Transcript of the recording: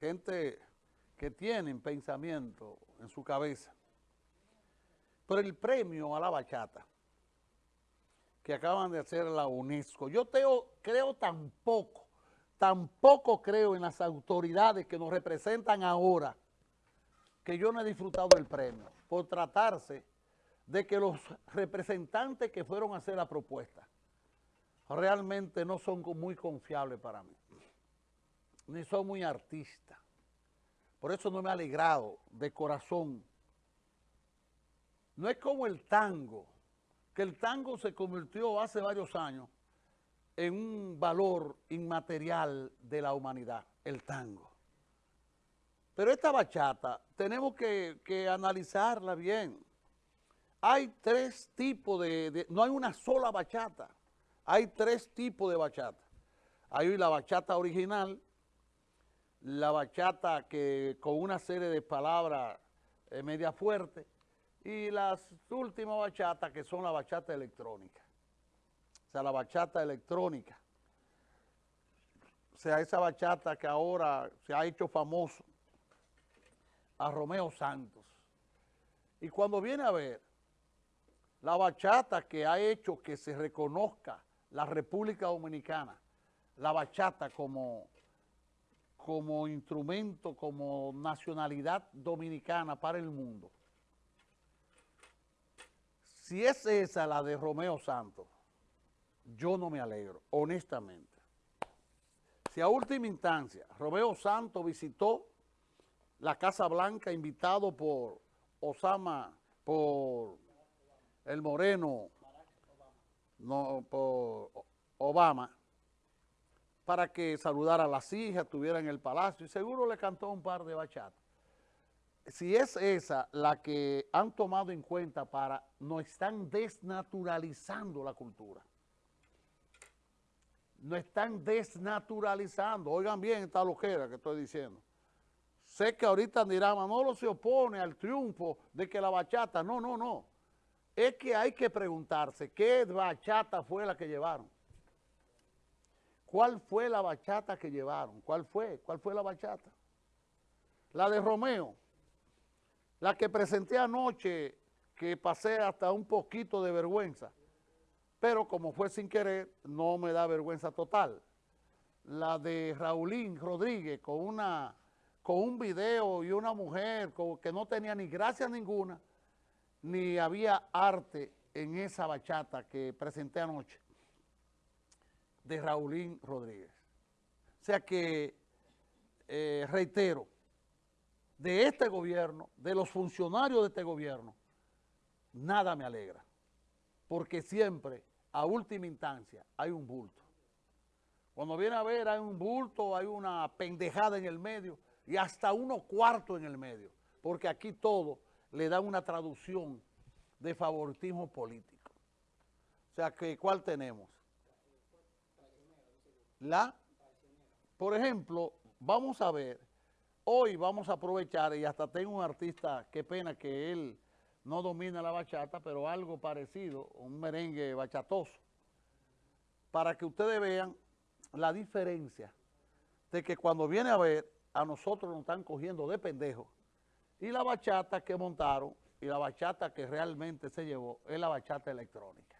gente que tienen pensamiento en su cabeza. Pero el premio a la bachata que acaban de hacer la UNESCO, yo creo tampoco, tampoco creo en las autoridades que nos representan ahora, que yo no he disfrutado del premio, por tratarse de que los representantes que fueron a hacer la propuesta realmente no son muy confiables para mí ni soy muy artista. Por eso no me ha alegrado de corazón. No es como el tango, que el tango se convirtió hace varios años en un valor inmaterial de la humanidad, el tango. Pero esta bachata tenemos que, analizarla bien. Hay tres tipos de, no hay una sola bachata, hay tres tipos de bachata. Hay la bachata original, la bachata que con una serie de palabras eh, media fuerte y las últimas bachatas que son la bachata electrónica. O sea, la bachata electrónica. O sea, esa bachata que ahora se ha hecho famoso a Romeo Santos. Y cuando viene a ver la bachata que ha hecho que se reconozca la República Dominicana, la bachata como como instrumento, como nacionalidad dominicana para el mundo, si es esa la de Romeo Santos, yo no me alegro, honestamente. Si a última instancia Romeo Santos visitó la Casa Blanca invitado por Osama, por el Moreno, no, por Obama, para que saludara a las hijas, estuviera en el palacio y seguro le cantó un par de bachatas. Si es esa la que han tomado en cuenta para, no están desnaturalizando la cultura. No están desnaturalizando. Oigan bien esta lojera que estoy diciendo. Sé que ahorita dirán, Manolo se opone al triunfo de que la bachata. No, no, no. Es que hay que preguntarse, ¿qué bachata fue la que llevaron? ¿Cuál fue la bachata que llevaron? ¿Cuál fue? ¿Cuál fue la bachata? La de Romeo, la que presenté anoche, que pasé hasta un poquito de vergüenza, pero como fue sin querer, no me da vergüenza total. La de Raulín Rodríguez con, una, con un video y una mujer que no tenía ni gracia ninguna, ni había arte en esa bachata que presenté anoche de Raulín Rodríguez. O sea que, eh, reitero, de este gobierno, de los funcionarios de este gobierno, nada me alegra, porque siempre, a última instancia, hay un bulto. Cuando viene a ver, hay un bulto, hay una pendejada en el medio y hasta uno cuarto en el medio, porque aquí todo le da una traducción de favoritismo político. O sea que, ¿cuál tenemos? La, por ejemplo, vamos a ver, hoy vamos a aprovechar, y hasta tengo un artista, qué pena que él no domina la bachata, pero algo parecido, un merengue bachatoso, para que ustedes vean la diferencia de que cuando viene a ver, a nosotros nos están cogiendo de pendejos, y la bachata que montaron, y la bachata que realmente se llevó, es la bachata electrónica.